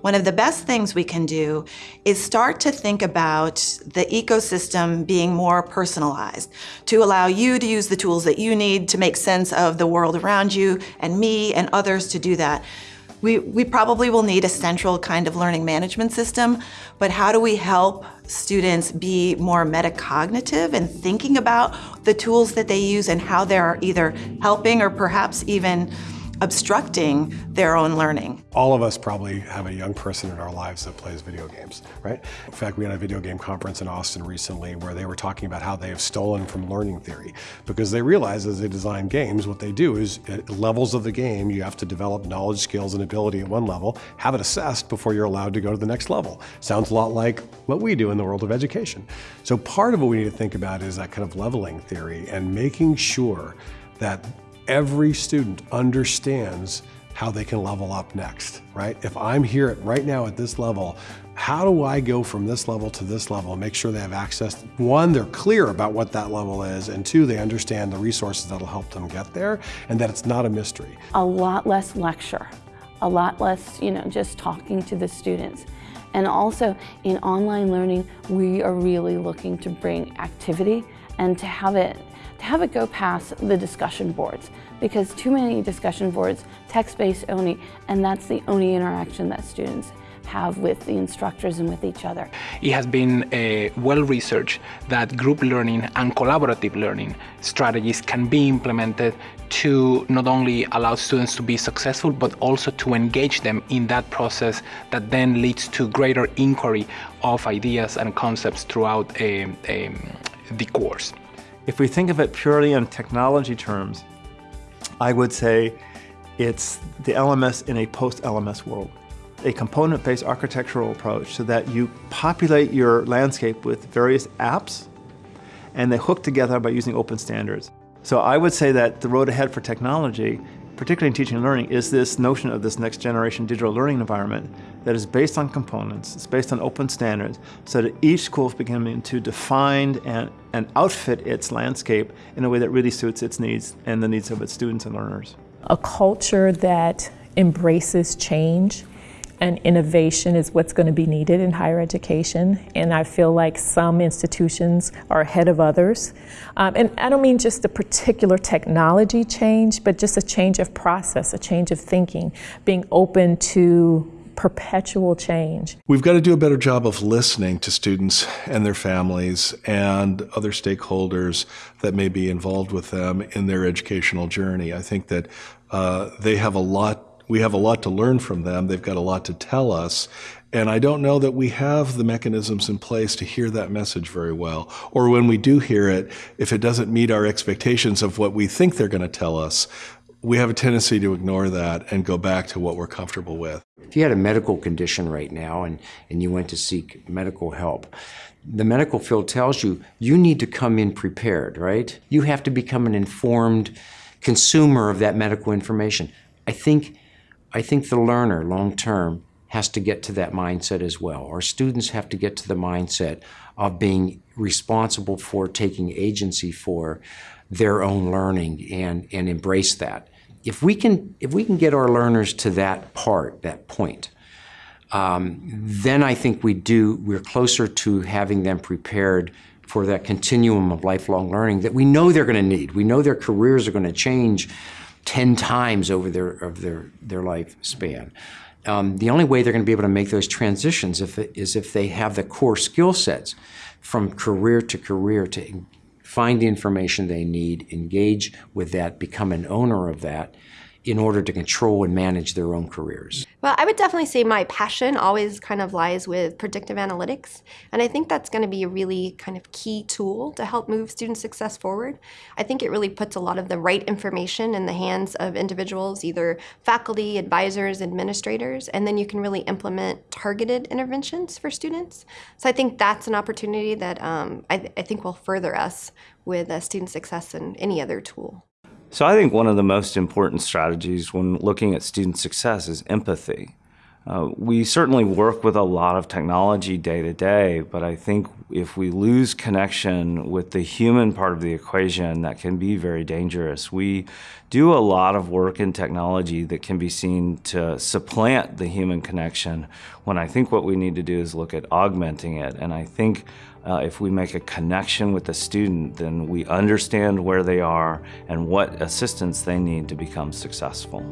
one of the best things we can do is start to think about the ecosystem being more personalized to allow you to use the tools that you need to make sense of the world around you and me and others to do that. We, we probably will need a central kind of learning management system, but how do we help students be more metacognitive and thinking about the tools that they use and how they're either helping or perhaps even obstructing their own learning. All of us probably have a young person in our lives that plays video games, right? In fact, we had a video game conference in Austin recently where they were talking about how they have stolen from learning theory because they realize as they design games, what they do is at levels of the game, you have to develop knowledge, skills, and ability at one level, have it assessed before you're allowed to go to the next level. Sounds a lot like what we do in the world of education. So part of what we need to think about is that kind of leveling theory and making sure that every student understands how they can level up next, right? If I'm here at, right now at this level, how do I go from this level to this level and make sure they have access? One, they're clear about what that level is, and two, they understand the resources that'll help them get there and that it's not a mystery. A lot less lecture, a lot less, you know, just talking to the students. And also in online learning, we are really looking to bring activity and to have it to have it go past the discussion boards because too many discussion boards, text-based only, and that's the only interaction that students have with the instructors and with each other. It has been uh, well researched that group learning and collaborative learning strategies can be implemented to not only allow students to be successful but also to engage them in that process that then leads to greater inquiry of ideas and concepts throughout uh, um, the course. If we think of it purely in technology terms, I would say it's the LMS in a post-LMS world. A component-based architectural approach so that you populate your landscape with various apps and they hook together by using open standards. So I would say that the road ahead for technology particularly in teaching and learning, is this notion of this next generation digital learning environment that is based on components, it's based on open standards, so that each school is beginning to define and, and outfit its landscape in a way that really suits its needs and the needs of its students and learners. A culture that embraces change and innovation is what's going to be needed in higher education. And I feel like some institutions are ahead of others. Um, and I don't mean just a particular technology change, but just a change of process, a change of thinking, being open to perpetual change. We've got to do a better job of listening to students and their families and other stakeholders that may be involved with them in their educational journey. I think that uh, they have a lot we have a lot to learn from them. They've got a lot to tell us. And I don't know that we have the mechanisms in place to hear that message very well. Or when we do hear it, if it doesn't meet our expectations of what we think they're going to tell us, we have a tendency to ignore that and go back to what we're comfortable with. If you had a medical condition right now and, and you went to seek medical help, the medical field tells you you need to come in prepared, right? You have to become an informed consumer of that medical information. I think I think the learner long term has to get to that mindset as well. Our students have to get to the mindset of being responsible for taking agency for their own learning and, and embrace that. If we can, if we can get our learners to that part, that point, um, then I think we do, we're closer to having them prepared for that continuum of lifelong learning that we know they're going to need. We know their careers are going to change 10 times over their, of their, their lifespan. Um, the only way they're going to be able to make those transitions if is if they have the core skill sets from career to career to find the information they need, engage with that, become an owner of that, in order to control and manage their own careers? Well, I would definitely say my passion always kind of lies with predictive analytics. And I think that's going to be a really kind of key tool to help move student success forward. I think it really puts a lot of the right information in the hands of individuals, either faculty, advisors, administrators, and then you can really implement targeted interventions for students. So I think that's an opportunity that um, I, th I think will further us with uh, student success and any other tool. So I think one of the most important strategies when looking at student success is empathy. Uh, we certainly work with a lot of technology day to day, but I think if we lose connection with the human part of the equation, that can be very dangerous. We do a lot of work in technology that can be seen to supplant the human connection, when I think what we need to do is look at augmenting it. And I think uh, if we make a connection with the student, then we understand where they are and what assistance they need to become successful.